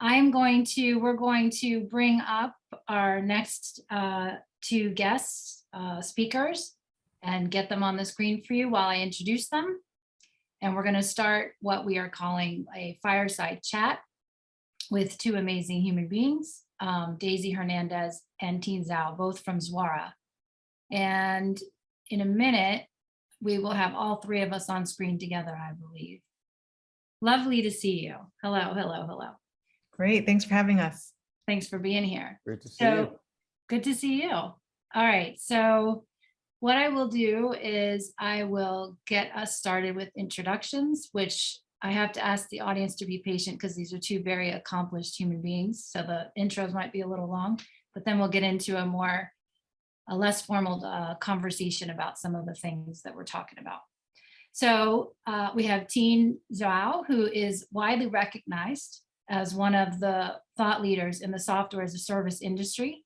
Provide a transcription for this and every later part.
I'm going to, we're going to bring up our next uh, two guests, uh, speakers, and get them on the screen for you while I introduce them. And we're going to start what we are calling a fireside chat with two amazing human beings, um, Daisy Hernandez and Tien Tzuo, both from Zuora. And in a minute, we will have all three of us on screen together, I believe. Lovely to see you. Hello, hello, hello. Great, thanks for having us. Thanks for being here. Great to see you. Good to see you. All right, so what I will do is I will get us started with introductions, which I have to ask the audience to be patient because these are two very accomplished human beings. So the intros might be a little long, but then we'll get into a more, a less formal uh, conversation about some of the things that we're talking about. So uh, we have Tien Tzuo, who is widely recognized as one of the thought leaders in the software as a service industry.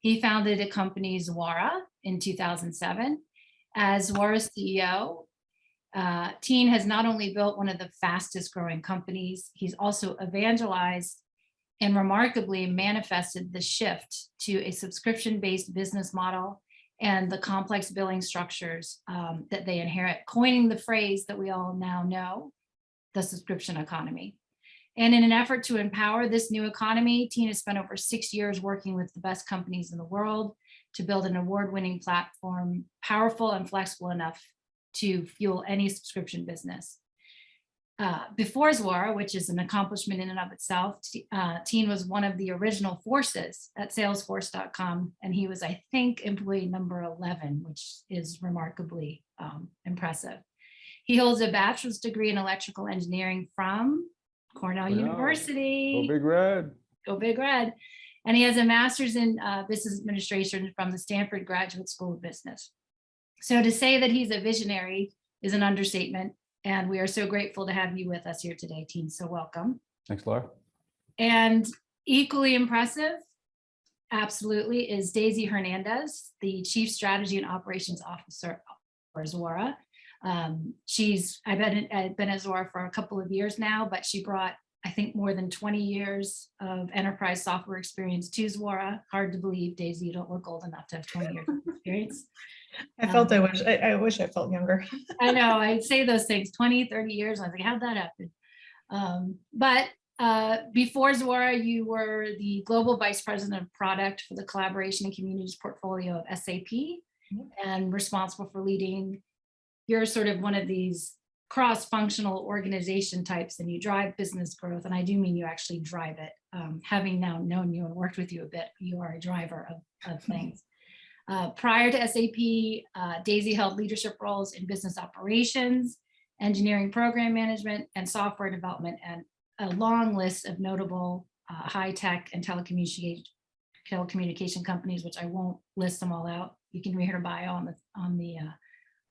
He founded a company, Zuora, in 2007. As Zuora's CEO, uh, Tien has not only built one of the fastest growing companies, he's also evangelized and remarkably manifested the shift to a subscription-based business model and the complex billing structures um, that they inherit, coining the phrase that we all now know, the subscription economy. And in an effort to empower this new economy, Tien has spent over six years working with the best companies in the world to build an award-winning platform, powerful and flexible enough to fuel any subscription business. Uh, before Zuora, which is an accomplishment in and of itself, uh, Tien was one of the original forces at salesforce.com, and he was, I think, employee number 11, which is remarkably um, impressive. He holds a bachelor's degree in electrical engineering from Cornell Wow. University. Go Big Red. Go Big Red. And he has a master's in uh, business administration from the Stanford Graduate School of Business. So to say that he's a visionary is an understatement. And we are so grateful to have you with us here today, team. So welcome. Thanks, Laura. And equally impressive, absolutely, is Daisy Hernandez, the Chief Strategy and Operations Officer for Zuora. Um, she's, I've been, at Zuora for a couple of years now, but she brought, I think, more than 20 years of enterprise software experience to Zuora. Hard to believe, Daisy, you don't look old enough to have 20 years of experience. I felt I Um, wish, I, I wish I felt younger. I know, I'd say those things 20, 30 years. I was like, how'd that happen? Um, but uh, before Zuora, you were the Global Vice President of Product for the Collaboration and Communities portfolio of SAP Mhm. and responsible for leading, you're sort of one of these cross-functional organization types and you drive business growth. And I do mean you actually drive it. Um, having now known you and worked with you a bit, you are a driver of, of things. Uh, prior to SAP, uh, Daisy held leadership roles in business operations, engineering program management, and software development, and a long list of notable uh, high-tech and telecommunication telecommunication companies, which I won't list them all out. You can read her bio on the on the uh,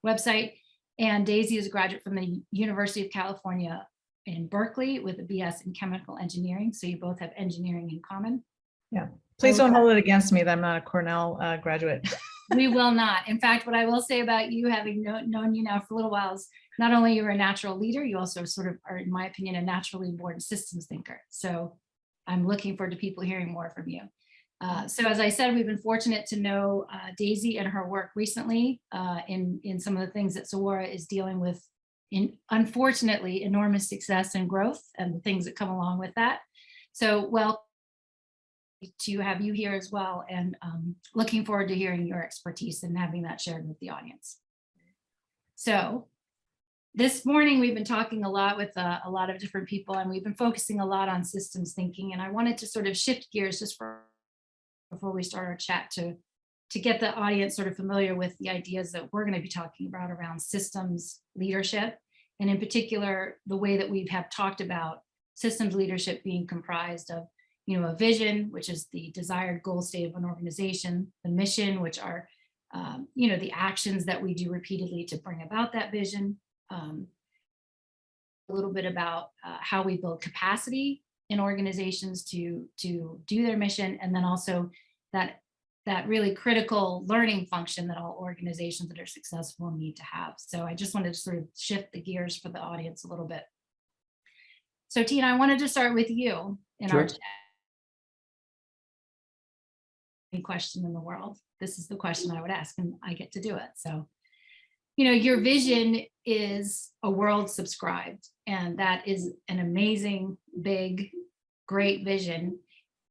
website. And Daisy is a graduate from the University of California in Berkeley with a BS in chemical engineering. So you both have engineering in common. Yeah. Please don't hold it against me that I'm not a Cornell uh, graduate. We will not. In fact, what I will say about you, having kno- known you now for a little while, is not only you're a natural leader, you also sort of are, in my opinion, a naturally born systems thinker. So I'm looking forward to people hearing more from you. Uh, so as I said, we've been fortunate to know uh, Daisy and her work recently uh, in, in some of the things that Zuora is dealing with in unfortunately enormous success and growth and the things that come along with that. So well, to have you here as well and um, looking forward to hearing your expertise and having that shared with the audience. So this morning we've been talking a lot with uh, a lot of different people and we've been focusing a lot on systems thinking and I wanted to sort of shift gears just for before we start our chat to to get the audience sort of familiar with the ideas that we're going to be talking about around systems leadership and in particular the way that we have talked about systems leadership being comprised of you know, a vision, which is the desired goal state of an organization, the mission, which are, um, you know, the actions that we do repeatedly to bring about that vision. Um, a little bit about uh, how we build capacity in organizations to, to do their mission, and then also that, that really critical learning function that all organizations that are successful need to have. So I just wanted to sort of shift the gears for the audience a little bit. So Tina, I wanted to start with you in our Sure. chat. Any question in the world, this is the question I would ask and I get to do it. So, you know, your vision is a world subscribed and that is an amazing, big, great vision.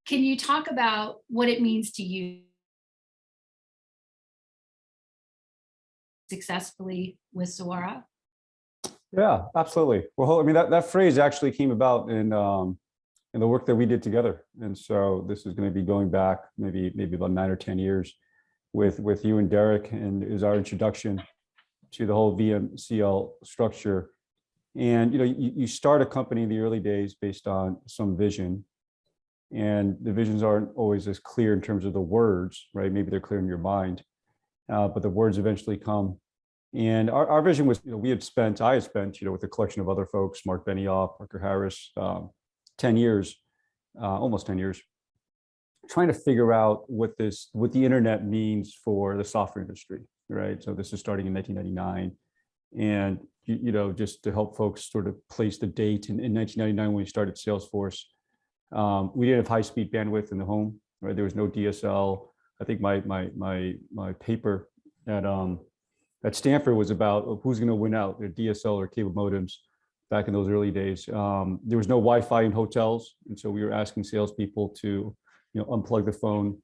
Can you talk about what it means to you successfully with Zuora? Yeah, absolutely. Well, I mean, that, that phrase actually came about in, um, in the work that we did together. And so this is going to be going back maybe, maybe about nine or 10 years with, with you and Derek and is our introduction to the whole VMCL structure. And, you know, you, you start a company in the early days based on some vision. And the visions aren't always as clear in terms of the words, right? Maybe they're clear in your mind, uh, but the words eventually come and our, our vision was, you know, we had spent, I had spent, you know, with a collection of other folks, Mark Benioff, Parker Harris, um, 10 years, uh, almost 10 years, trying to figure out what this, what the internet means for the software industry, right? So this is starting in 1999. And, you, you know, just to help folks sort of place the date in, in 1999 when we started Salesforce, um, we didn't have high-speed bandwidth in the home, right? There was no DSL. I think my, my, my, my paper at, um, at Stanford was about who's going to win out, the DSL or cable modems back in those early days. Um, there was no Wi-Fi in hotels, and so we were asking salespeople to, you know, unplug the phone,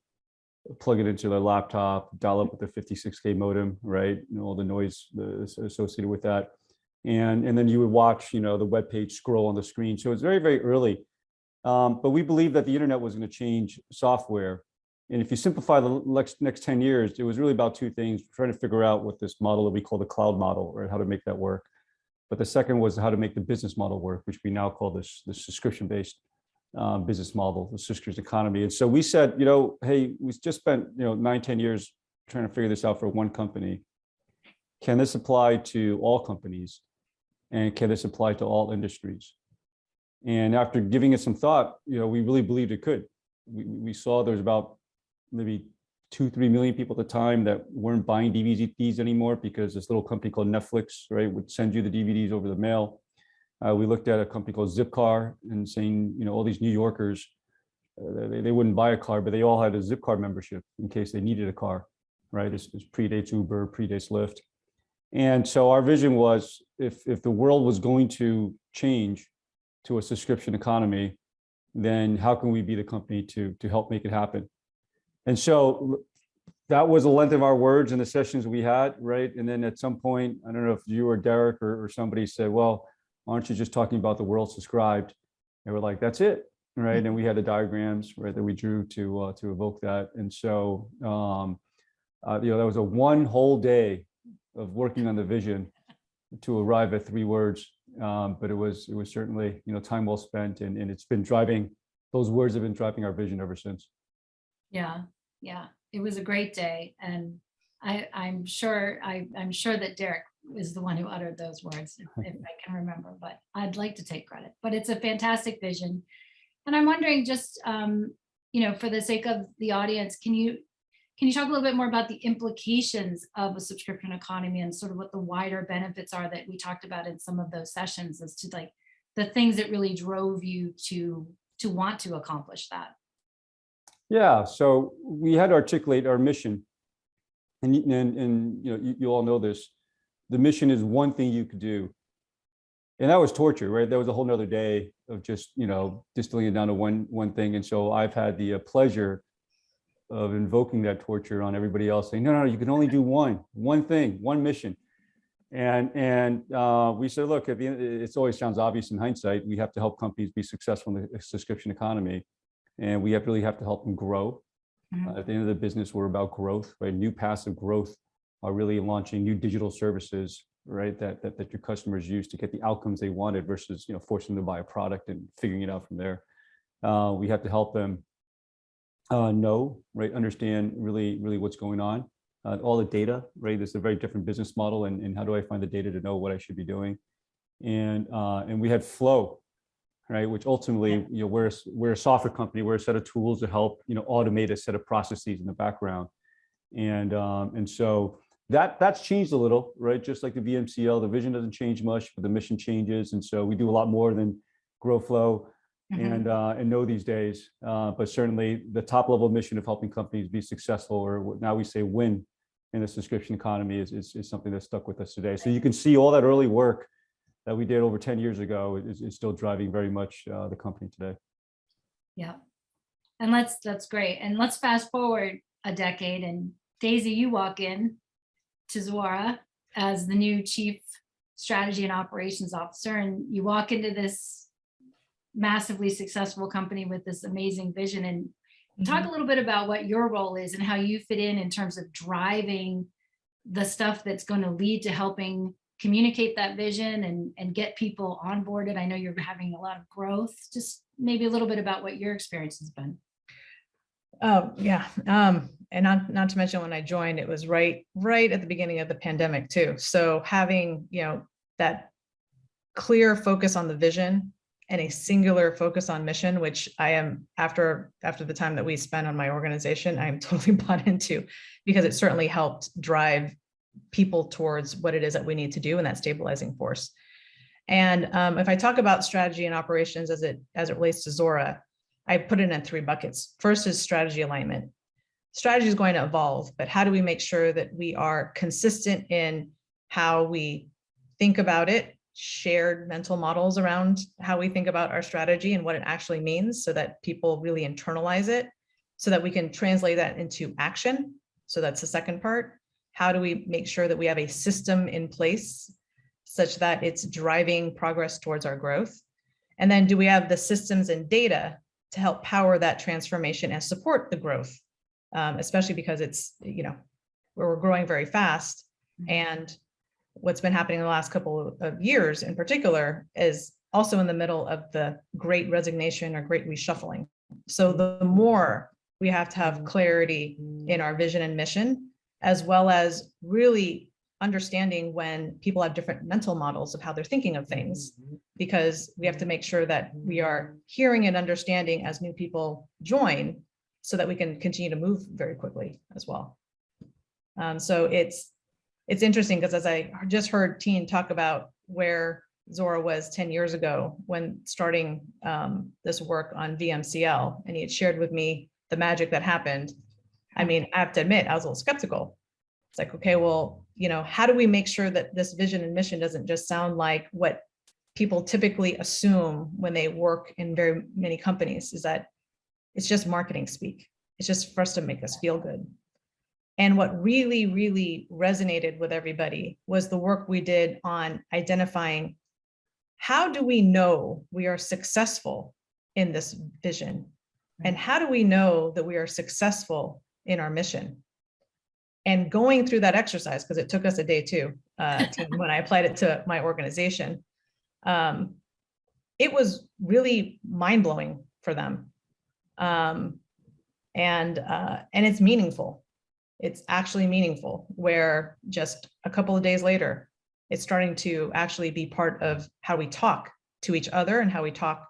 plug it into their laptop, dial up with the 56k modem, right? You know, all the noise associated with that, and and then you would watch, you know, the web page scroll on the screen. So it's very very early, um, but we believe that the internet was going to change software and if you simplify the next, next 10 years, it was really about two things, trying to figure out what this model that we call the cloud model, or how to make that work. But the second was how to make the business model work, which we now call this, the subscription-based um, business model, the subscription economy. And so we said, you know, hey, we just spent, you know, nine, 10 years trying to figure this out for one company. Can this apply to all companies? And can this apply to all industries? And after giving it some thought, you know, we really believed it could. We, we saw there's about maybe two, three million people at the time that weren't buying DVDs anymore because this little company called Netflix, right, would send you the DVDs over the mail. Uh, we looked at a company called Zipcar and saying, you know, all these New Yorkers, uh, they, they wouldn't buy a car, but they all had a Zipcar membership in case they needed a car, right? This predates Uber, predates Lyft. And so our vision was if, if the world was going to change to a subscription economy, then how can we be the company to, to help make it happen? And so that was the length of our words and the sessions we had, right? And then at some point, I don't know if you or Derek or, or somebody said, well, aren't you just talking about the world subscribed? And we're like, that's it, right? And we had the diagrams, right, that we drew to uh, to evoke that. And so, um, uh, you know, that was a one whole day of working on the vision to arrive at three words. Um, but it was it was certainly, you know, time well spent, and, and it's been driving. Those words have been driving our vision ever since. Yeah, yeah, it was a great day and I, I'm sure, I, I'm sure that Derek is the one who uttered those words, if I can remember, but I'd like to take credit, but it's a fantastic vision. And I'm wondering just, um, you know, for the sake of the audience, can you, can you talk a little bit more about the implications of a subscription economy and sort of what the wider benefits are that we talked about in some of those sessions as to like the things that really drove you to, to want to accomplish that? Yeah, so we had to articulate our mission. And, and, and, you know, you, you all know this, the mission is one thing you could do. And that was torture, right? That was a whole nother day of just, you know, distilling it down to one, one thing. And so I've had the uh, pleasure of invoking that torture on everybody else saying, no, no, no you can only do one, one thing, one mission. And, and uh, we said, look, at the end, it's always sounds obvious in hindsight, we have to help companies be successful in the subscription economy. And we have really have to help them grow. Mhm. Uh, At the end of the business, we're about growth, right? New passive growth are really launching new digital services, right? That, that, that your customers use to get the outcomes they wanted versus, you know, forcing them to buy a product and figuring it out from there. Uh, we have to help them uh, know, right? Understand really, really what's going on. Uh, all the data, right? This is a very different business model and, and how do I find the data to know what I should be doing? And, uh, and we had flow, right? Which ultimately, you know, we're, we're a software company, we're a set of tools to help, you know, automate a set of processes in the background. And, um, and so that, that's changed a little, right? Just like the VMCL, the vision doesn't change much, but the mission changes. And so we do a lot more than grow flow Mhm. and, uh, and know these days. Uh, but certainly the top level mission of helping companies be successful, or now we say win in this subscription economy is, is, is something that's stuck with us today. So you can see all that early work that we did over 10 years ago is, is still driving very much, uh, the company today. Yeah. And let's, that's great. And let's fast forward a decade and Daisy, you walk in to Zuora as the new chief strategy and operations officer, and you walk into this massively successful company with this amazing vision and talk a little bit about what your role is and how you fit in in terms of driving the stuff that's going to lead to helping communicate that vision and, and get people onboarded. I know you're having a lot of growth. Just maybe a little bit about what your experience has been. Oh, yeah. Um, and not, not to mention when I joined, it was right, right at the beginning of the pandemic too. So having, you know, that clear focus on the vision and a singular focus on mission, which I am after, after the time that we spent on my organization, I'm totally bought into because it certainly helped drive people towards what it is that we need to do in that stabilizing force. And um, if I talk about strategy and operations as it, as it relates to Zuora, I put it in three buckets. First is strategy alignment. Strategy is going to evolve, but how do we make sure that we are consistent in how we think about it, shared mental models around how we think about our strategy and what it actually means so that people really internalize it so that we can translate that into action. So that's the second part. How do we make sure that we have a system in place such that it's driving progress towards our growth? And then do we have the systems and data to help power that transformation and support the growth, um, especially because it's, you know, where we're growing very fast. Mhm. And what's been happening in the last couple of years in particular is also in the middle of the great resignation or great reshuffling. So the more we have to have clarity in our vision and mission, as well as really understanding when people have different mental models of how they're thinking of things because we have to make sure that we are hearing and understanding as new people join so that we can continue to move very quickly as well. Um, so it's it's interesting because as I just heard Tien talk about where Zuora was 10 years ago when starting um, this work on VMCL, and he had shared with me the magic that happened. I mean, I have to admit, I was a little skeptical. It's like, okay, well, you know, how do we make sure that this vision and mission doesn't just sound like what people typically assume when they work in very many companies is that it's just marketing speak. It's just for us to make us feel good. And what really, really resonated with everybody was the work we did on identifying how do we know we are successful in this vision? And how do we know that we are successful in our mission? And going through that exercise, because it took us a day too, uh, to- when I applied it to my organization, um, it was really mind blowing for them. Um, and, uh, and it's meaningful. It's actually meaningful where just a couple of days later, it's starting to actually be part of how we talk to each other and how we talk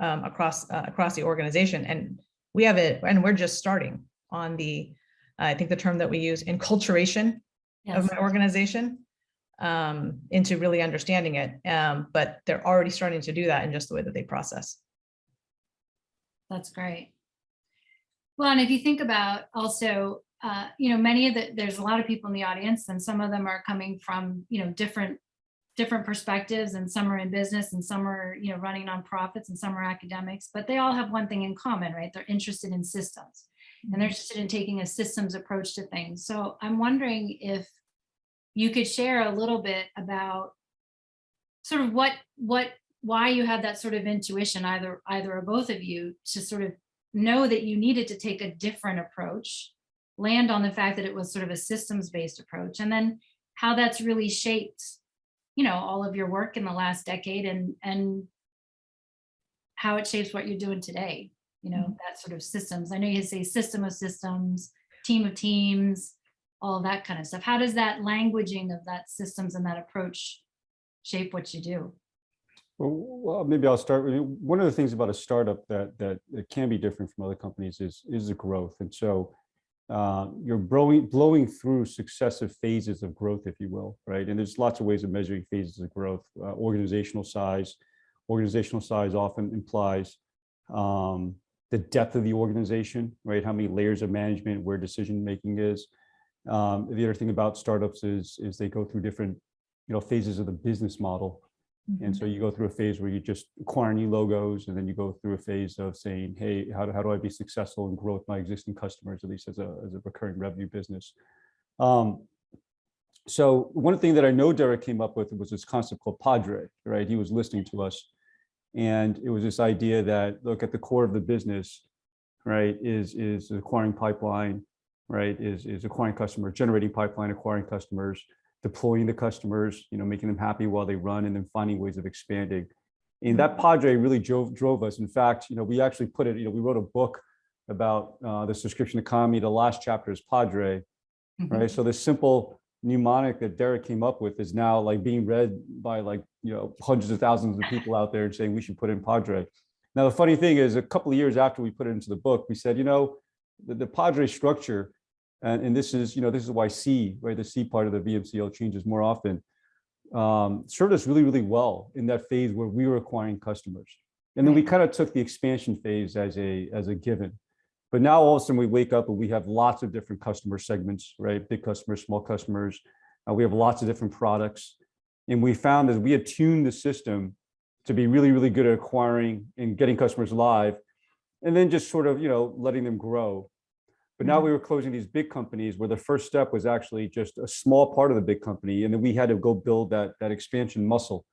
um, across, uh, across the organization. And we have it, and we're just starting on the, I think the term that we use, enculturation of my organization um, into really understanding it. Um, but they're already starting to do that in just the way that they process. That's great. Well, and if you think about also, uh, you know, many of the, there's a lot of people in the audience and some of them are coming from, you know, different, different perspectives and some are in business and some are, you know, running nonprofits and some are academics, but they all have one thing in common, right? They're interested in systems and they're interested in taking a systems approach to things. So I'm wondering if you could share a little bit about sort of what, what, why you had that sort of intuition, either, either or both of you, to sort of know that you needed to take a different approach, land on the fact that it was sort of a systems-based approach, and then how that's really shaped, you know, all of your work in the last decade and, and how it shapes what you're doing today, you know, mm-hmm. that sort of systems. I know you say system of systems, team of teams, all of that kind of stuff. How does that languaging of that systems and that approach shape what you do? Well, well, maybe I'll start with, one of the things about a startup that, that can be different from other companies is, is the growth. And so uh, you're blowing, blowing through successive phases of growth, if you will, right? And there's lots of ways of measuring phases of growth, uh, organizational size, organizational size often implies um, the depth of the organization, right? How many layers of management, where decision-making is. Um, the other thing about startups is, is they go through different, you know, phases of the business model. And so you go through a phase where you just acquire new logos, and then you go through a phase of saying, hey, how do, how do I be successful and grow with my existing customers, at least as a, as a recurring revenue business? Um, so one thing that I know Derek came up with was this concept called Padre, right? He was listening to us. And it was this idea that, look, at the core of the business, right, is, is acquiring pipeline, right, is, is acquiring customers, generating pipeline, acquiring customers, deploying the customers, you know, making them happy while they run and then finding ways of expanding. And that Padre really drove, drove us. In fact, you know, we actually put it, you know, we wrote a book about uh, the subscription economy. The last chapter is Padre, right? So this simple mnemonic that Derek came up with is now like being read by like, you know, hundreds of thousands of people out there and saying we should put in Padre. Now, the funny thing is a couple of years after we put it into the book, we said, you know, the, the Padre structure, and, and this is, you know, this is why C, right, the C part of the VMCL changes more often, um, served us really, really well in that phase where we were acquiring customers. And then we kind of took the expansion phase as a, as a given. But now all of a sudden we wake up and we have lots of different customer segments, right? Big customers, small customers. Uh, we have lots of different products. And we found as we attuned the system to be really, really good at acquiring and getting customers live, and then just sort of, you know, letting them grow. But now we were closing these big companies where the first step was actually just a small part of the big company. And then we had to go build that, that expansion muscle.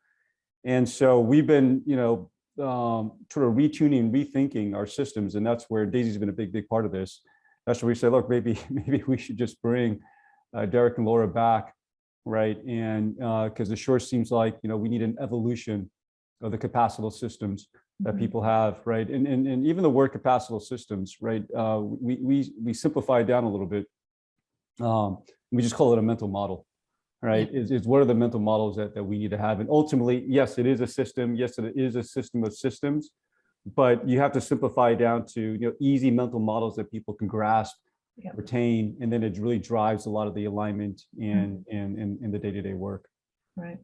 And so we've been, you know, um, sort of retuning, rethinking our systems. And that's where Daisy's been a big, big part of this. That's where we say, look, maybe, maybe we should just bring uh, Derek and Laura back, right? And because the sure seems like, you know, we need an evolution of the capacital systems that Mhm. people have, right? And, and, and even the word capacital systems, right? Uh, we, we, we simplify it down a little bit. Um, we just call it a mental model, right? Is, is what are the mental models that, that we need to have? And ultimately, yes, it is a system. Yes, it is a system of systems, but you have to simplify it down to, you know, easy mental models that people can grasp, Yeah. retain, and then it really drives a lot of the alignment and, and, and, and the day-to-day work. Right.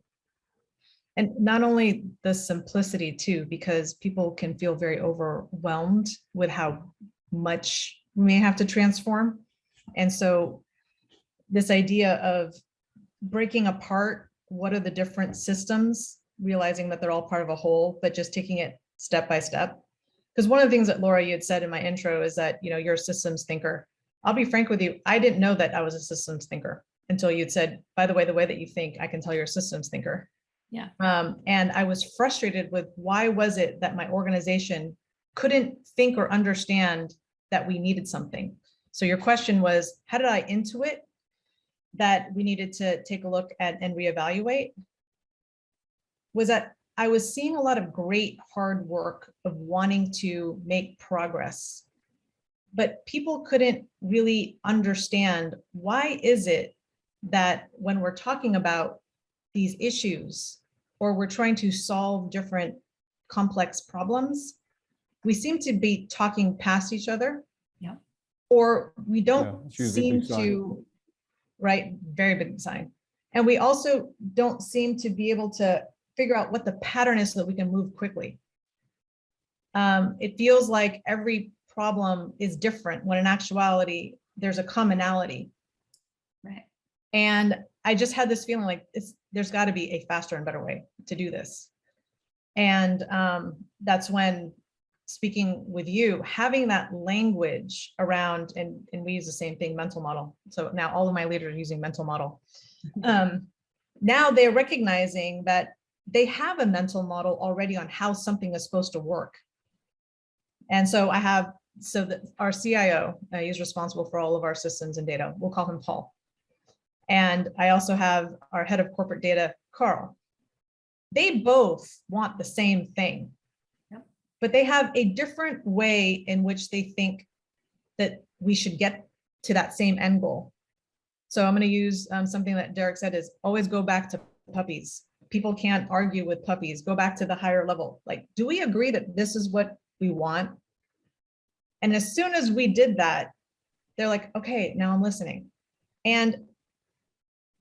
And not only the simplicity too, because people can feel very overwhelmed with how much we may have to transform. And so this idea of breaking apart, what are the different systems, realizing that they're all part of a whole, but just taking it step by step. Because one of the things that Laura, you had said in my intro is that, you know, you're a systems thinker. I'll be frank with you, I didn't know that I was a systems thinker until you'd said, by the way, the way that you think, I can tell you're a systems thinker. Yeah. Um, and I was frustrated with why was it that my organization couldn't think or understand that we needed something? So your question was, how did I intuit that we needed to take a look at and reevaluate? Was that I was seeing a lot of great hard work of wanting to make progress. But people couldn't really understand why is it that when we're talking about these issues or we're trying to solve different complex problems, we seem to be talking past each other. Yeah. Or we don't it's usually a seem to, right, very big sign. And we also don't seem to be able to figure out what the pattern is so that we can move quickly. Um, it feels like every problem is different when in actuality, there's a commonality. Right. And I just had this feeling like it's, there's got to be a faster and better way to do this. And um, that's when speaking with you, having that language around, and, and we use the same thing, mental model. So now all of my leaders are using mental model. Um, now they're recognizing that they have a mental model already on how something is supposed to work. And so I have, so that our CIO, uh, he's responsible for all of our systems and data. We'll call him Paul. And I also have our head of corporate data, Carl. They both want the same thing. Yep. But they have a different way in which they think that we should get to that same end goal. So I'm going to use um, something that Derek said is always go back to puppies. People can't argue with puppies. Go back to the higher level. Like, do we agree that this is what we want? And as soon as we did that, they're like, okay, now I'm listening. And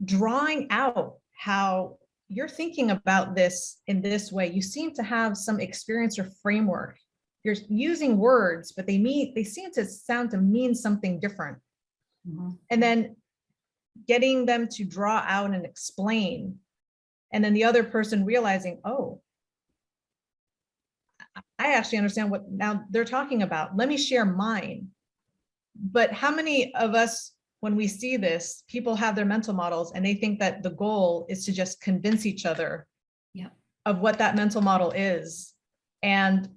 drawing out how you're thinking about this in this way. You seem to have some experience or framework. You're using words, but they mean, they seem to sound to mean something different. Mhm. And then getting them to draw out and explain. And then the other person realizing, oh, I actually understand what now they're talking about. Let me share mine. But how many of us, when we see this, people have their mental models and they think that the goal is to just convince each other Yeah. of what that mental model is. And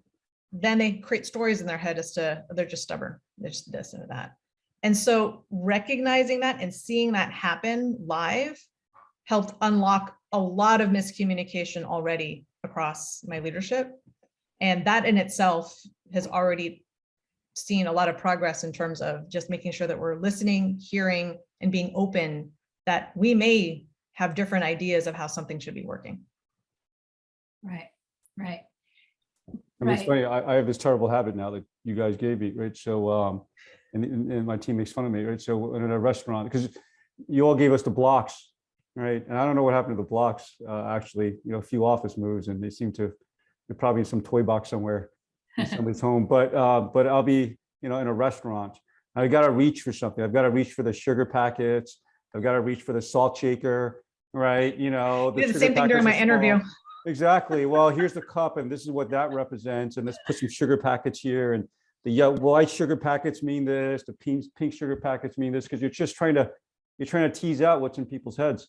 then they create stories in their head as to, they're just stubborn, they're just this and that. And so recognizing that and seeing that happen live helped unlock a lot of miscommunication already across my leadership. And that in itself has already seen a lot of progress in terms of just making sure that we're listening, hearing, and being open that we may have different ideas of how something should be working. Right, right. I mean, it's funny, I, I have this terrible habit now that you guys gave me, right? So, um, and, and and my team makes fun of me, right? So in a restaurant, because you all gave us the blocks, right? And I don't know what happened to the blocks, uh, actually, you know, a few office moves and they seem to, they're probably in some toy box somewhere in somebody's home, but, uh, but I'll be, you know, in a restaurant. I've gotta reach for something. I've got to reach for the sugar packets. I've got to reach for the salt shaker, right? You know. Did the same thing during my interview. Exactly. Well, here's the cup and this is what that represents. And let's put some sugar packets here and the yellow, white sugar packets mean this, the pink, pink sugar packets mean this, because you're just trying to, you're trying to tease out what's in people's heads.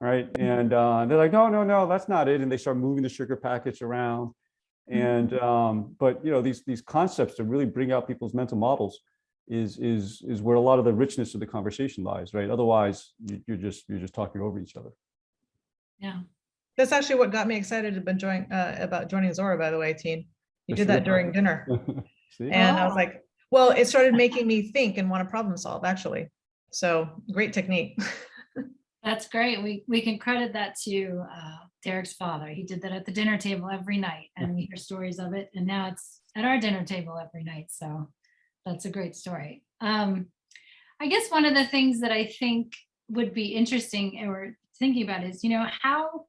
Right. And uh, they're like, no, no, no, that's not it. And they start moving the sugar packets around. And, um, but you know, these, these concepts to really bring out people's mental models is, is, is where a lot of the richness of the conversation lies, right? Otherwise, you- you're just, you're just talking over each other. Yeah. That's actually what got me excited about joining, uh, about joining Zuora, by the way, team. You did that during dinner. See? And I was Oh. like, well, it started making me think and want to problem solve, actually. So great technique. That's great. We, we can credit that to uh, Derek's father. He did that at the dinner table every night and we hear stories of it. And now it's at our dinner table every night. So that's a great story. Um, I guess one of the things that I think would be interesting or thinking about is, you know, how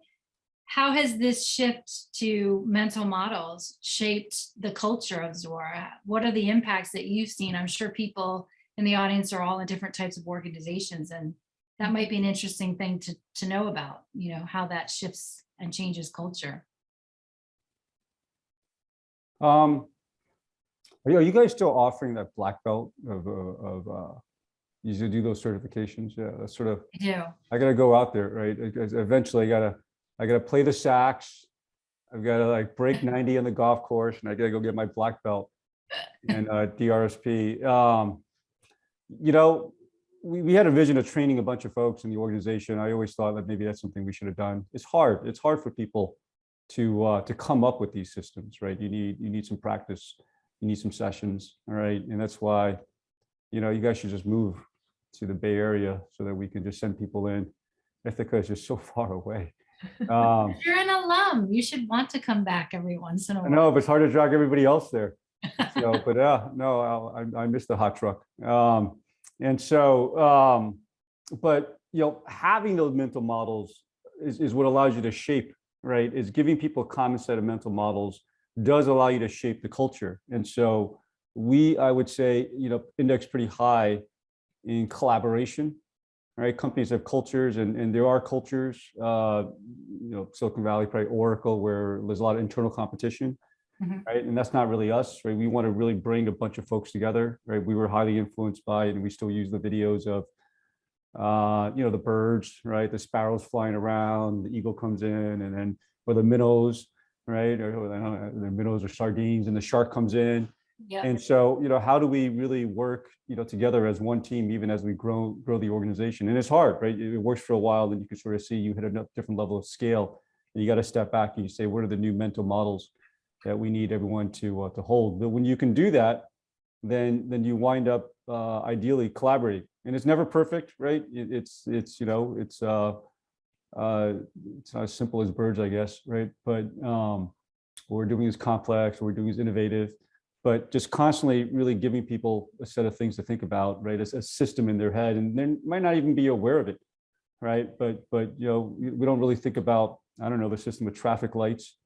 how has this shift to mental models shaped the culture of Zuora? What are the impacts that you've seen? I'm sure people in the audience are all in different types of organizations and that might be an interesting thing to, to know about, you know, how that shifts and changes culture. Um, are you, guys still offering that black belt of, uh, of, uh, you should do those certifications? Yeah, that's sort of, I do. I gotta go out there, right? Eventually I gotta, I gotta play the sax. I've gotta like break ninety on the golf course and I gotta go get my black belt and, uh, DRSP. Um, you know, we, we had a vision of training a bunch of folks in the organization. I always thought that maybe that's something we should have done. It's hard. It's hard for people to, uh, to come up with these systems, right? You need, you need some practice. You need some sessions, all right? And that's why, you know, you guys should just move to the Bay Area so that we can just send people in. Ithaca is just so far away. Um, You're an alum. You should want to come back every once in a while. know, but it's hard to drag everybody else there. So, but yeah, no, I'll- I, I miss the hot truck. Um, and so, um, but, you know, having those mental models is, is what allows you to shape, right? Is giving people a common set of mental models does allow you to shape the culture. And so we, I would say, you know, index pretty high in collaboration, right? Companies have cultures and, and there are cultures, uh, you know, Silicon Valley, probably Oracle, where there's a lot of internal competition Mhm. right? And that's not really us, right? We want to really bring a bunch of folks together, right? We were highly influenced by, and we still use the videos of, uh, you know, the birds, right? The sparrows flying around, the eagle comes in, and then, or the minnows, right? Or I don't know, the minnows or sardines, and the shark comes in. Yeah, And so, you know, how do we really work, you know, together as one team, even as we grow, grow the organization? And it's hard, right? It works for a while, then you can sort of see you hit a different level of scale. And you got to step back and you say, what are the new mental models that we need everyone to, uh, to hold? But when you can do that, then, then you wind up uh, ideally collaborating. And it's never perfect, right? It- It's, it's, you know, it's, uh, uh, it's not as simple as birds, I guess, right? But um, what we're doing is complex, what we're doing is innovative but just constantly really giving people a set of things to think about, right? As a system in their head, and they might not even be aware of it, right? But but you know, we don't really think about I don't know, the system with traffic lights,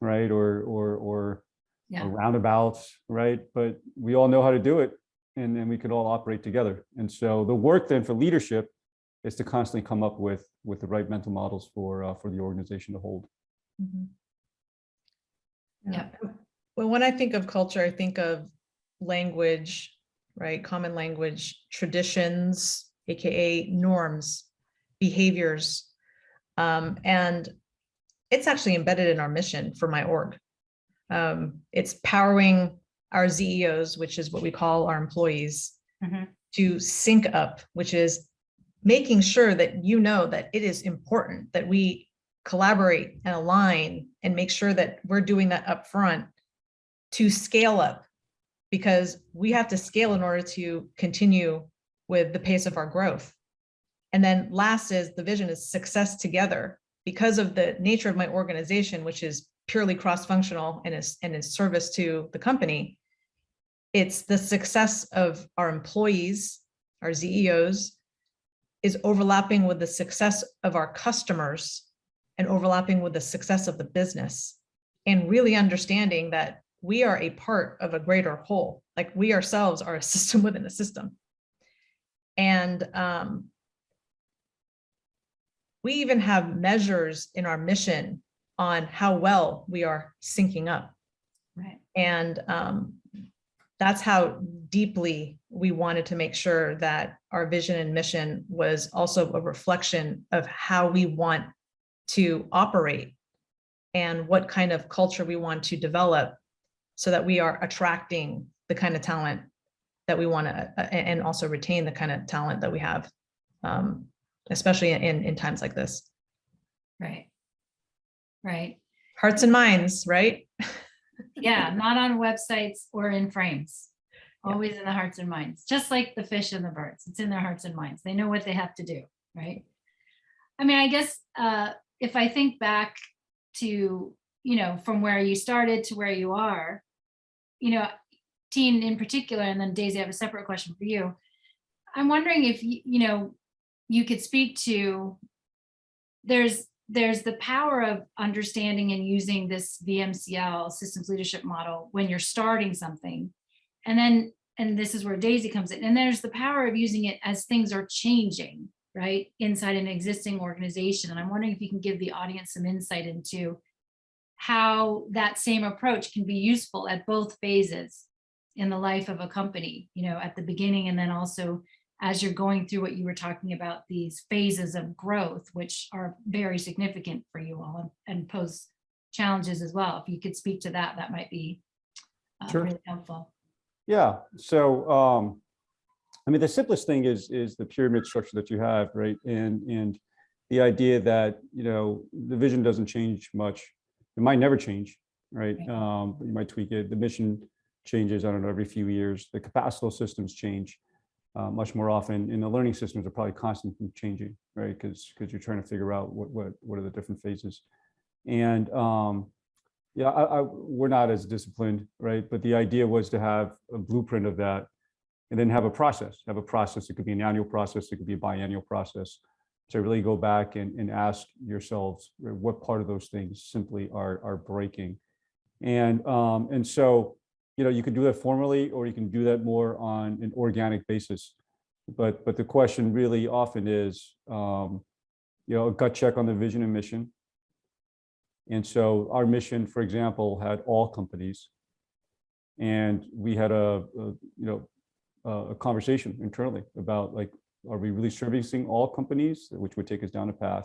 right? Or, or, or Yeah. or roundabouts, right? But we all know how to do it and then we could all operate together. And so the work then for leadership is to constantly come up with, with the right mental models for, uh, for the organization to hold. Mm -hmm. Yeah. Well, when I think of culture, I think of language, right? Common language, traditions, AKA norms, behaviors. Um, and it's actually embedded in our mission for my org. Um, it's powering our ZEOs, which is what we call our employees, Mhm. to sync up, which is making sure that you know that it is important that we collaborate and align and make sure that we're doing that up front to scale up because we have to scale in order to continue with the pace of our growth. And then last is the vision is success together because of the nature of my organization, which is purely cross-functional and is and is service to the company. It's the success of our employees, our ZEOs, is overlapping with the success of our customers and overlapping with the success of the business. And really understanding that we are a part of a greater whole, like we ourselves are a system within a system. And um, we even have measures in our mission on how well we are syncing up. Right. And um, that's how deeply we wanted to make sure that our vision and mission was also a reflection of how we want to operate and what kind of culture we want to develop so that we are attracting the kind of talent that we want to and also retain the kind of talent that we have, um, especially in, in times like this. Right. Right. Hearts and minds, right? Yeah, not on websites or in frames. Yeah. Always in the hearts and minds, just like the fish and the birds. It's in their hearts and minds. They know what they have to do, right? I mean, I guess uh, if I think back to, you know, from where you started to where you are, you know, Tien in particular, and then Daisy, I have a separate question for you. I'm wondering if, you know, you could speak to, there's, there's the power of understanding and using this VMCL systems leadership model when you're starting something. And then, and this is where Daisy comes in, and there's the power of using it as things are changing, right? Inside an existing organization. And I'm wondering if you can give the audience some insight into how that same approach can be useful at both phases in the life of a company, you know, at the beginning and then also as you're going through what you were talking about, these phases of growth, which are very significant for you all and, and pose challenges as well. If you could speak to that, that might be uh, Sure. really helpful. Yeah, so, um, I mean, the simplest thing is, is the pyramid structure that you have, right? And, and the idea that, you know, the vision doesn't change much. It might never change, right? Um, you might tweak it. The mission changes, I don't know, every few years. The capacital systems change uh, much more often. And the learning systems are probably constantly changing, right? Because, because you're trying to figure out what, what, what are the different phases. And, um, yeah, I, I, we're not as disciplined, right? But the idea was to have a blueprint of that and then have a process, have a process. It could be an annual process, it could be a biannual process. To really go back and, and ask yourselves what part of those things simply are, are breaking. And, um, and so, you know, you can do that formally, or you can do that more on an organic basis. But, but the question really often is, um, you know, a gut check on the vision and mission. And so our mission, for example, had all companies. And we had a, a, you know, a a conversation internally about like, are we really servicing all companies, which would take us down a path?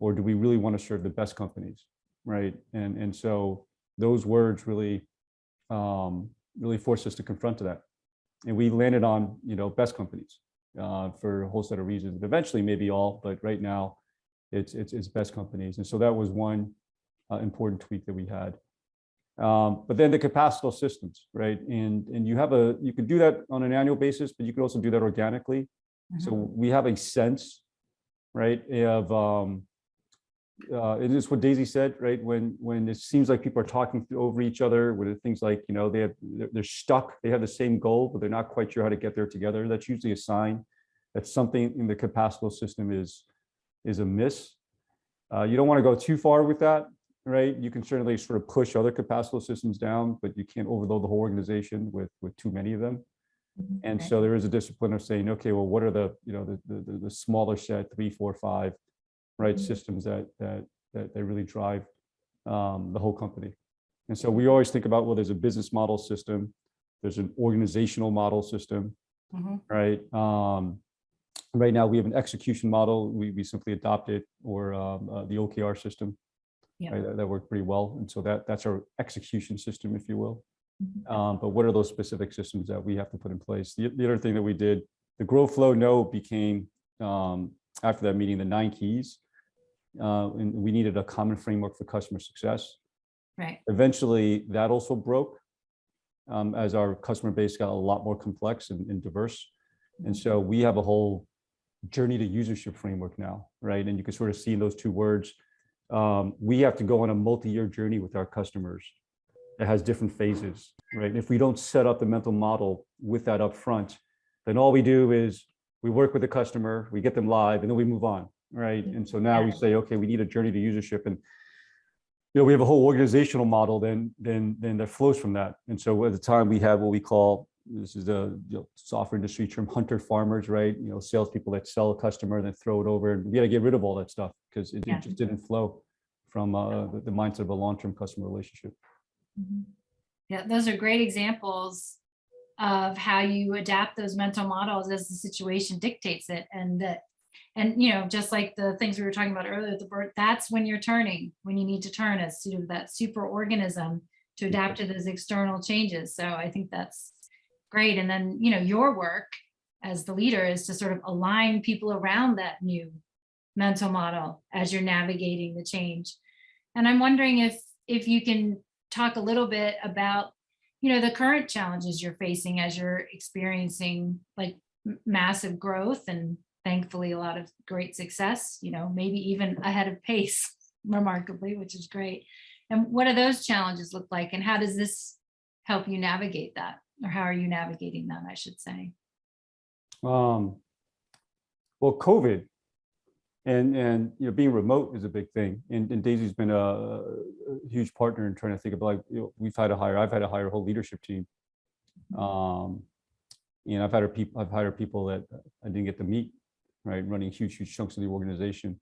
Or do we really want to serve the best companies, right? And, and so those words really, um, really forced us to confront to that. And we landed on, you know, best companies uh, for a whole set of reasons. Eventually, maybe all, but right now, it's, it's, it's best companies. And so that was one uh, important tweak that we had. Um, but then the capacital systems, right? And, and you have a, you can do that on an annual basis, but you can also do that organically. So we have a sense, right, of, um, uh, it is what Daisy said, right? When, when it seems like people are talking over each other, with things like, you know, they have, they're, they're stuck, they have the same goal, but they're not quite sure how to get there together. That's usually a sign that something in the capacital system is, is amiss. Uh, you don't want to go too far with that, right? You can certainly sort of push other capacital systems down, but you can't overload the whole organization with, with too many of them. And Okay. so there is a discipline of saying, okay, well, what are the, you know, the, the, the- the smaller set, three, four, five, right, systems that, that, that, that really drive um, the whole company. And so we always think about, well, there's a business model system, there's an organizational model system, Mhm. right? Um, right now, we have an execution model. We, we simply adopted or um, uh, the OKR system. Yeah. right, That, that worked pretty well. And so that, that's our execution system, if you will. Mhm. Um, but what are those specific systems that we have to put in place? The, the other thing that we did, the grow flow no became, um, after that meeting, the nine keys. Uh, and we needed a common framework for customer success. Right, Eventually, that also broke um, as our customer base got a lot more complex and, and diverse. And so we have a whole journey to usership framework now, right? And you can sort of see in those two words, um, we have to go on a multi-year journey with our customers. It has different phases, right? And if we don't set up the mental model with that upfront, then all we do is we work with the customer, we get them live, and then we move on, right? And so now we say, okay, we need a journey to usership, and you know, we have a whole organizational model then, then, then that flows from that. And so at the time we have what we call, this is the you know, software industry term, hunter farmers, right? You know, salespeople that sell a customer, then throw it over, and we gotta get rid of all that stuff because it it just didn't flow from uh, the the mindset of a long-term customer relationship. Mhm. yeah, those are great examples of how you adapt those mental models as the situation dictates it and that and you know just like the things we were talking about earlier the bird that's when you're turning when you need to turn as sort of that super organism to mm-hmm. adapt to those external changes. So i think that's great. And then you know your work as the leader is to sort of align people around that new mental model as you're navigating the change. And i'm wondering if if you can talk a little bit about you know the current challenges you're facing as you're experiencing like massive growth and thankfully a lot of great success you know maybe even ahead of pace remarkably which is great and what do those challenges look like and how does this help you navigate that or how are you navigating them i should say Um, well, COVID and, and, you know, being remote is a big thing. And, and Daisy's been a, a huge partner in trying to think about, like, you know, we've had to hire, I've had to hire a whole leadership team. Um, and I've hired people, I've hired people that I didn't get to meet, right, running huge, huge chunks of the organization.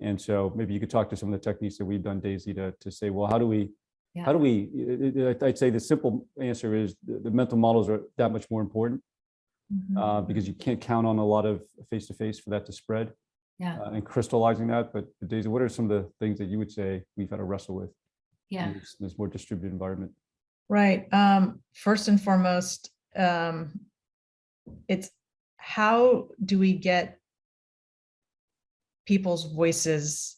And so maybe you could talk to some of the techniques that we've done, Daisy, to, to say, well, how do we, Yeah. how do we, I'd say the simple answer is the, the mental models are that much more important Mhm. uh, because you can't count on a lot of face-to-face for that to spread yeah uh, and crystallizing that. But Daisy, what are some of the things that you would say we've had to wrestle with yeah in this, this more distributed environment? Right. Um, first and foremost, um, it's how do we get people's voices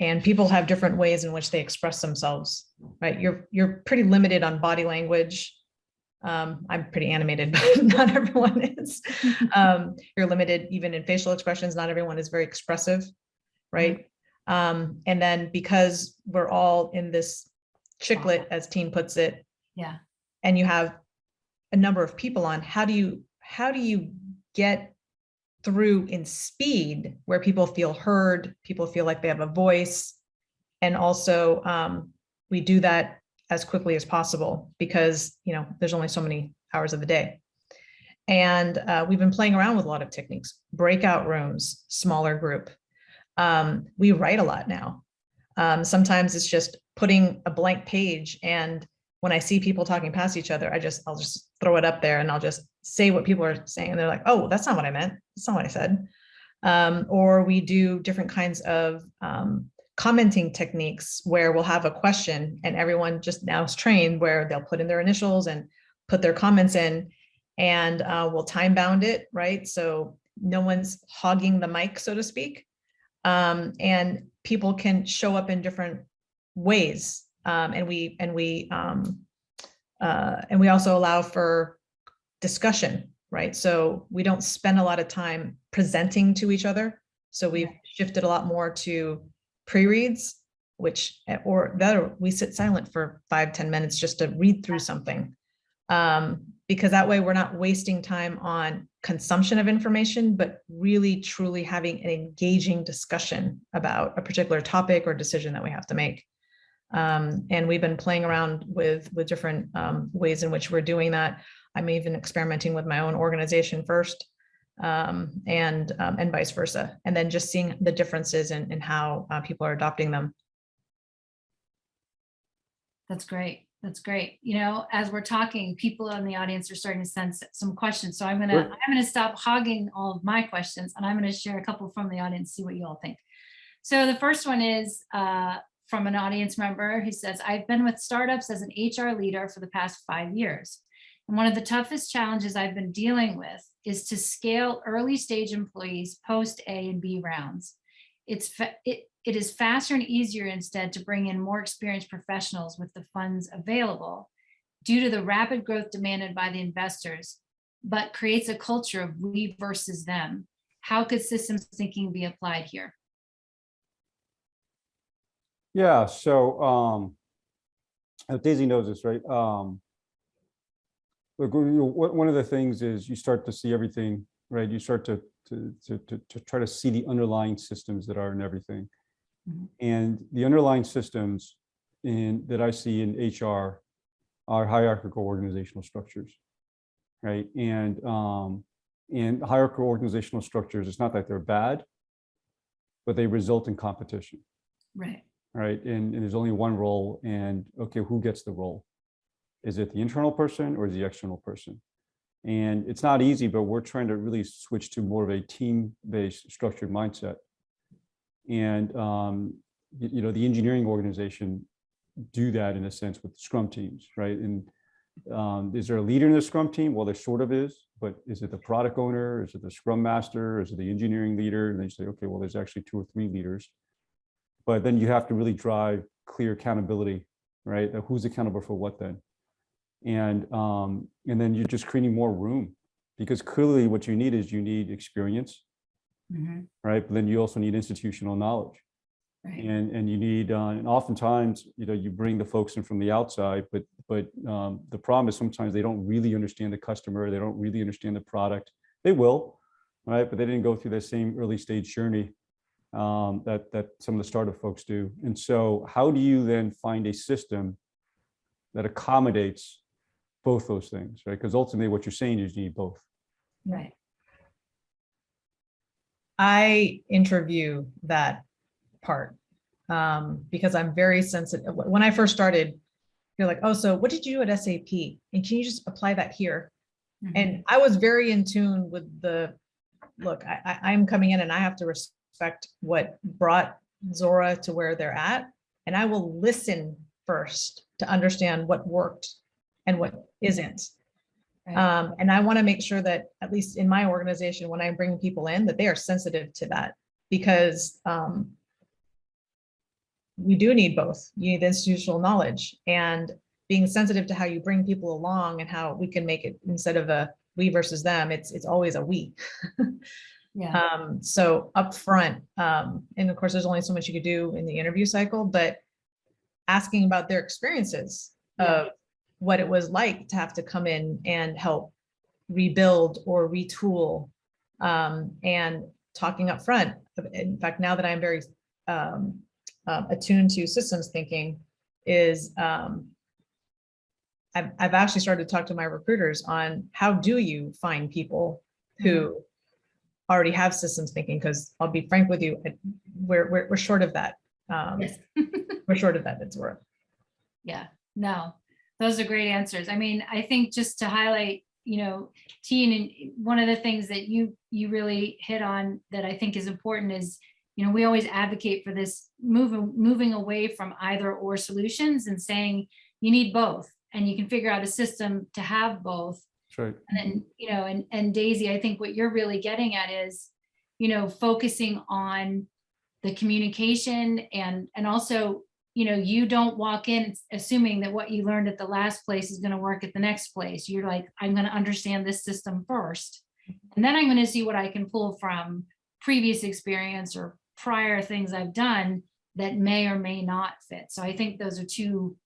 and people have different ways in which they express themselves, right? You're, you're pretty limited on body language. Um, I'm pretty animated, but not everyone is. Um, you're limited even in facial expressions. Not everyone is very expressive, right? Um, and then because we're all in this chiclet, as Tien puts it, yeah and you have a number of people on, how do you, how do you get through in speed where people feel heard, people feel like they have a voice? And also, um, we do that as quickly as possible because, you know, there's only so many hours of the day. And uh, we've been playing around with a lot of techniques, breakout rooms, smaller group. Um, we write a lot now. Um, sometimes it's just putting a blank page and when I see people talking past each other, I just, I'll just throw it up there and I'll just say what people are saying. And they're like, oh, that's not what I meant. That's not what I said. Um, or we do different kinds of um, commenting techniques where we'll have a question and everyone just now is trained where they'll put in their initials and put their comments in and uh, we'll time bound it, right? So no one's hogging the mic, so to speak. Um, and people can show up in different ways. Um, and we, and we, um, uh, and we also allow for discussion, right? So we don't spend a lot of time presenting to each other. So we've shifted a lot more to pre-reads, which, or that, we sit silent for five ten minutes just to read through something. Um, Because that way we're not wasting time on consumption of information, but really truly having an engaging discussion about a particular topic or decision that we have to make. Um, and we've been playing around with, with different um, ways in which we're doing that. I'm even experimenting with my own organization first um, and, um, and vice versa. And then just seeing the differences in, in how uh, people are adopting them. That's great. That's great. You know, as we're talking, people in the audience are starting to sense some questions. So I'm gonna, Sure. I'm gonna stop hogging all of my questions and I'm gonna share a couple from the audience, see what you all think. So the first one is uh, from an audience member who says, I've been with startups as an HR leader for the past five years. And one of the toughest challenges I've been dealing with is to scale early stage employees post A and B rounds. It's, it, it is faster and easier instead to bring in more experienced professionals with the funds available due to the rapid growth demanded by the investors, but creates a culture of we versus them. How could systems thinking be applied here? Yeah, so um, Daisy knows this, right? Um, Look, you know, one of the things is you start to see everything, right? You start to, to, to, to, to try to see the underlying systems that are in everything. Mhm. And the underlying systems in, that I see in HR are hierarchical organizational structures, right? And, um, and hierarchical organizational structures, it's not that they're bad, but they result in competition Right. right? And, and there's only one role and, okay, who gets the role? Is it the internal person or is the external person? And it's not easy, but we're trying to really switch to more of a team-based structured mindset. And, um, you know, the engineering organization do that in a sense with scrum teams, right? And um, is there a leader in the scrum team? Well, there sort of is, but is it the product owner? Is it the scrum master? Is it the engineering leader? And they say, okay, well, there's actually two or three leaders. But then you have to really drive clear accountability, right? Who's accountable for what then? And, um, and then you're just creating more room because clearly what you need is you need experience, Mhm. right? But then you also need institutional knowledge. Right. And, and you need, uh, and oftentimes, you know, you bring the folks in from the outside, but, but um, the problem is sometimes they don't really understand the customer. They don't really understand the product. They will, right? But they didn't go through the same early stage journey um, that, that some of the startup folks do. And so how do you then find a system that accommodates both those things, right? Because ultimately what you're saying is you need both. Right. I interview that part um, because I'm very sensitive. When I first started, you're like, oh, so what did you do at SAP? And can you just apply that here? Mhm. And I was very in tune with the, look, I, I, I'm coming in and I have to respect what brought Zuora to where they're at. And I will listen first to understand what worked and what isn't. Right. Um, and I want to make sure that, at least in my organization, when I bring people in, that they are sensitive to that. Because um, we do need both. You need the institutional knowledge and being sensitive to how you bring people along and how we can make it instead of a we versus them, it's it's always a we. Yeah. Um, so upfront, um, and of course, there's only so much you could do in the interview cycle, but asking about their experiences Yeah. of what it was like to have to come in and help rebuild or retool, um, and talking up front. In fact, now that I'm very um, um, attuned to systems thinking, is um, I've, I've actually started to talk to my recruiters on how do you find people who already have systems thinking, because I'll be frank with you, we're, we're, we're short of that. Um, Yes. we're short of that, it's worth. Yeah, no, those are great answers. I mean, I think just to highlight, you know, Tien, and one of the things that you, you really hit on that I think is important is, you know, we always advocate for this moving, moving away from either or solutions and saying you need both. And you can figure out a system to have both. That's right. And then, you know, and, and Daisy, I think what you're really getting at is, you know, focusing on the communication and, and also, you know, you don't walk in assuming that what you learned at the last place is going to work at the next place. You're like, I'm going to understand this system first. And then I'm going to see what I can pull from previous experience or prior things I've done that may or may not fit. So I think those are two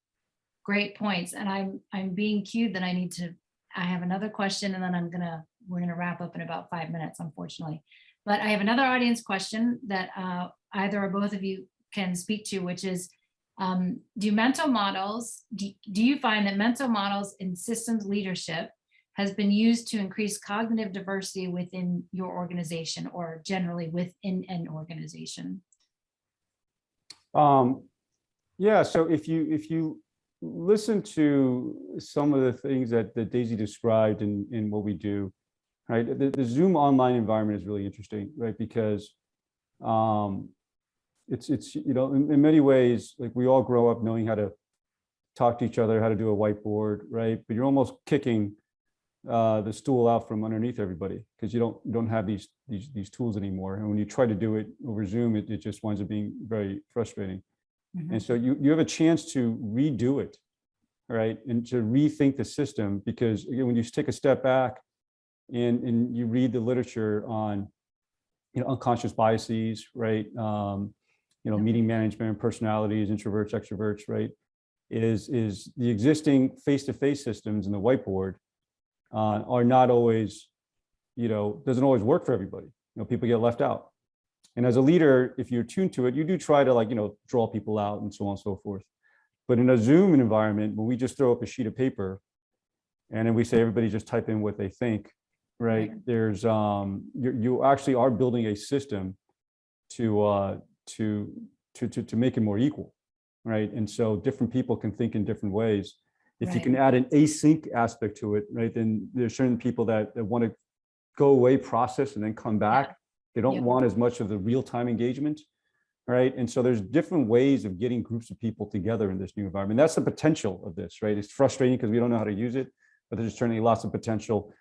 great points. And I'm, I'm being cued that I need to I have another question and then I'm gonna, we're gonna wrap up in about five minutes, unfortunately. But I have another audience question that uh, either or both of you can speak to, which is, um, do mental models, do, do you find that mental models in systems leadership has been used to increase cognitive diversity within your organization or generally within an organization? Um, yeah, so if you, if you listen to some of the things that, that Daisy described in, in what we do, right? The, the Zoom online environment is really interesting, right? Because um, it's, it's, you know, in, in many ways, like we all grow up knowing how to talk to each other, how to do a whiteboard, right? But you're almost kicking uh, the stool out from underneath everybody because you don't, you don't have these, these, these tools anymore. And when you try to do it over Zoom, it, it just winds up being very frustrating. Mhm. And so you, you have a chance to redo it, right? And to rethink the system, because again, when you take a step back and, and you read the literature on, you know, unconscious biases, right? Um, you know, meeting management, personalities, introverts, extroverts, right? Is, is the existing face-to-face systems in the whiteboard uh, are not always, you know, doesn't always work for everybody. You know, people get left out. And as a leader, if you're tuned to it, you do try to like, you know, draw people out and so on and so forth. But in a Zoom environment, when we just throw up a sheet of paper and then we say, everybody just type in what they think, right? There's, um, you, you actually are building a system to, uh, to, to, to, to make it more equal, right? And so different people can think in different ways. If you can add an async aspect to it, right, then there's certain people that, that want to go away, process, and then come back. They don't Yep. want as much of the real-time engagement, right? And so there's different ways of getting groups of people together in this new environment. That's the potential of this, right? It's frustrating because we don't know how to use it, but there's certainly lots of potential.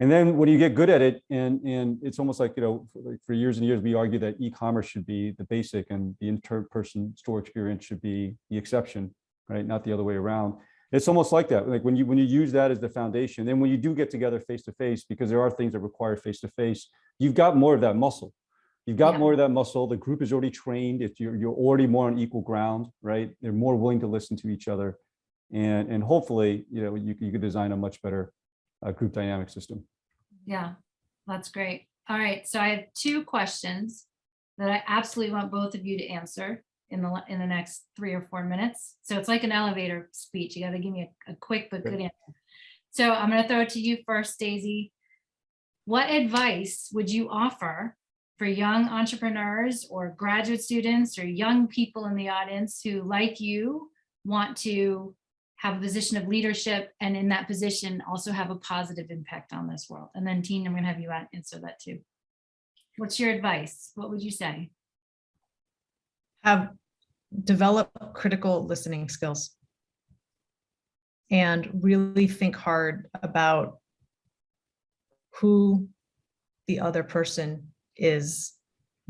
And then when you get good at it, and, and it's almost like, you know, for, like, for years and years, we argue that e-commerce should be the basic and the inter-person store experience should be the exception, right? Not the other way around. It's almost like that. Like when you, when you use that as the foundation, then when you do get together face-to-face, because there are things that require face-to-face, you've got more of that muscle. You've got Yeah. more of that muscle. The group is already trained. If you're, you're already more on equal ground, right? They're more willing to listen to each other. And, and hopefully, you know, you, you could design a much better uh, group dynamic system. Yeah, that's great. All right, so I have two questions that I absolutely want both of you to answer in the, in the next three or four minutes. So it's like an elevator speech. You gotta give me a, a quick but good answer. So I'm gonna throw it to you first, Daisy. What advice would you offer for young entrepreneurs or graduate students or young people in the audience who, like you, want to have a position of leadership and in that position also have a positive impact on this world? And then Tien, I'm gonna have you answer that too. What's your advice? What would you say? have develop critical listening skills and really think hard about who the other person is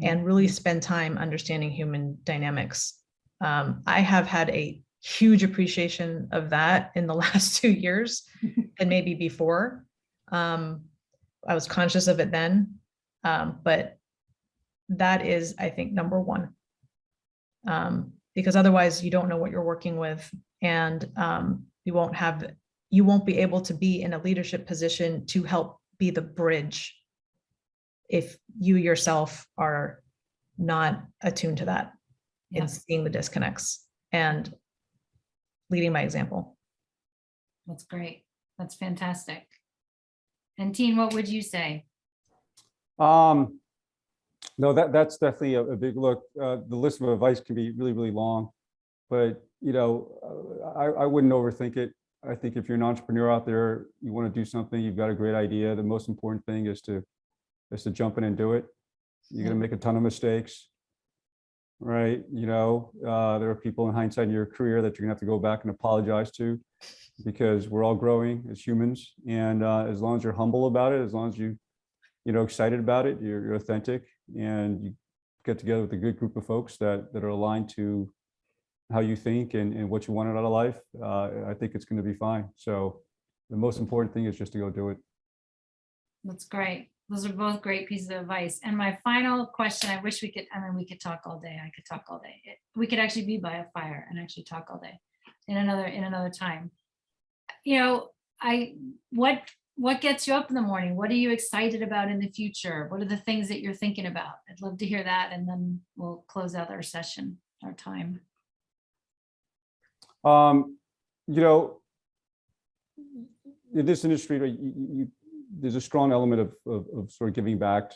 and really spend time understanding human dynamics. Um, I have had a huge appreciation of that in the last two years and maybe before. Um, I was conscious of it then, um, but that is, I think, number one um, because otherwise you don't know what you're working with and um, you won't have, you won't be able to be in a leadership position to help be the bridge if you yourself are not attuned to that Yeah. and seeing the disconnects and leading by example. That's great. That's fantastic. And Tien, what would you say? Um, no, that, that's definitely a, a big look. Uh, the list of advice can be really, really long. But, you know, uh, I, I wouldn't overthink it. I think if you're an entrepreneur out there, you want to do something, you've got a great idea. The most important thing is to, is to jump in and do it. You're gonna make a ton of mistakes. Right? You know, uh, there are people in hindsight in your career that you're gonna have to go back and apologize to because we're all growing as humans. And uh, as long as you're humble about it, as long as you, you know, excited about it, you're, you're authentic and you get together with a good group of folks that, that are aligned to how you think and, and what you want out of life, uh, I think it's going to be fine. So the most important thing is just to go do it. That's great. Those are both great pieces of advice. And my final question, I wish we could, I mean, we could talk all day. I could talk all day. It- We could actually be by a fire and actually talk all day in another, in another time. You know, I, what, what gets you up in the morning? What are you excited about in the future? What are the things that you're thinking about? I'd love to hear that and then we'll close out our session, our time. Um, you know, in this industry, you- you, there's a strong element of, of, of sort of giving back,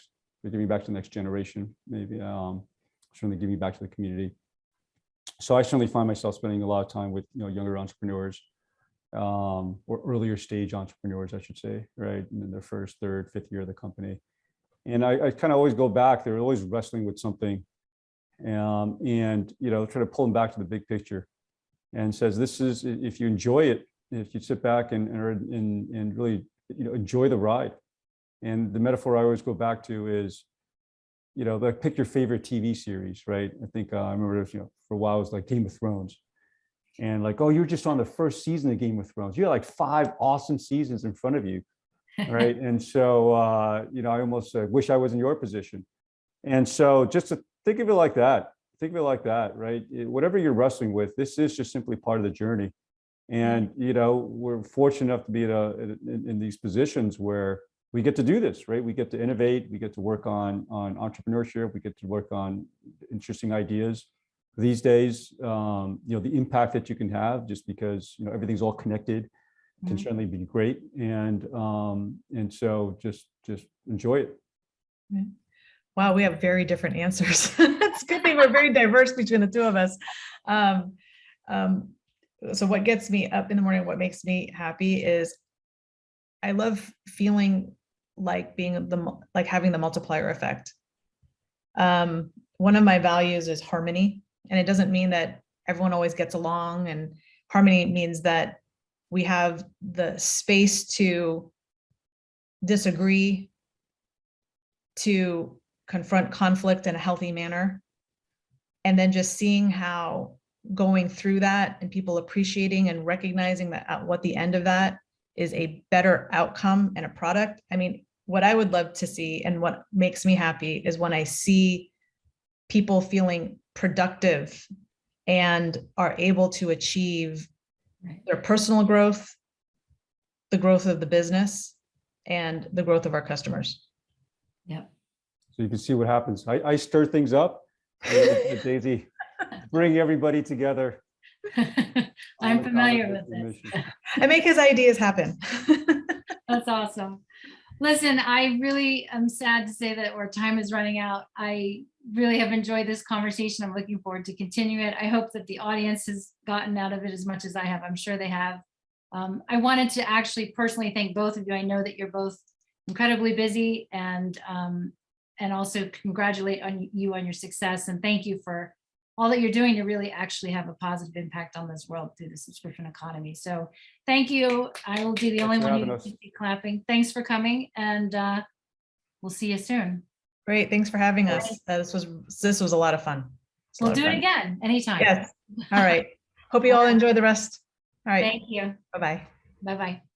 giving back to the next generation, maybe, um, certainly giving back to the community. So I certainly find myself spending a lot of time with, you know, younger entrepreneurs, um, or earlier stage entrepreneurs, I should say, right, in their first, third, fifth year of the company. And I, I kind of always go back, they're always wrestling with something. Um, and, you know, try to pull them back to the big picture and says, this is, if you enjoy it, if you sit back and, and, and really, you know, enjoy the ride. And the metaphor I always go back to is, you know, like pick your favorite TV series, right? I think, uh, I remember, it was, you know, for a while, it was like Game of Thrones. And like, oh, you're just on the first season of Game of Thrones. You had like five awesome seasons in front of you, right? And so, uh, you know, I almost uh, wish I was in your position. And so just to think of it like that, think of it like that, right? Eh, Whatever you're wrestling with, this is just simply part of the journey. And, you know, we're fortunate enough to be in, a, in, in these positions where we get to do this, right? We get to innovate, we get to work on, on entrepreneurship, we get to work on interesting ideas. These days, um, you know, the impact that you can have just because, you know, everything's all connected can Mhm. certainly be great. And, um, and so just, just enjoy it. Wow, we have very different answers. It's a good thing we're very diverse between the two of us. Um, um, So what gets me up in the morning, what makes me happy is I love feeling like being the, like having the multiplier effect. Um, One of my values is harmony, and it doesn't mean that everyone always gets along and harmony means that we have the space to disagree, to confront conflict in a healthy manner. And then just seeing how going through that and people appreciating and recognizing that at what the end of that is a better outcome and a product. I mean, what I would love to see and what makes me happy is when I see people feeling productive and are able to achieve their personal growth, the growth of the business, and the growth of our customers. Yep. So you can see what happens. I, I stir things up. and let- let Daisy, bring everybody together. I'm familiar with this. I make his ideas happen. That's awesome. Listen, I really am sad to say that our time is running out. I really have enjoyed this conversation. I'm looking forward to continue it. I hope that the audience has gotten out of it as much as I have. I'm sure they have. Um, I wanted to actually personally thank both of you. I know that you're both incredibly busy and um, and also congratulate on you on your success and thank you for all that you're doing to really actually have a positive impact on this world through the subscription economy. So thank you. I will be the Thanks only one who us. will be clapping. Thanks for coming and uh, we'll see you soon. Great, thanks for having us. right. Uh, This was, this was a lot of fun. It's We'll lot of do it fun. again anytime. Yes, all right. Hope you all enjoy the rest. All right, Thank you. bye-bye. Bye-bye.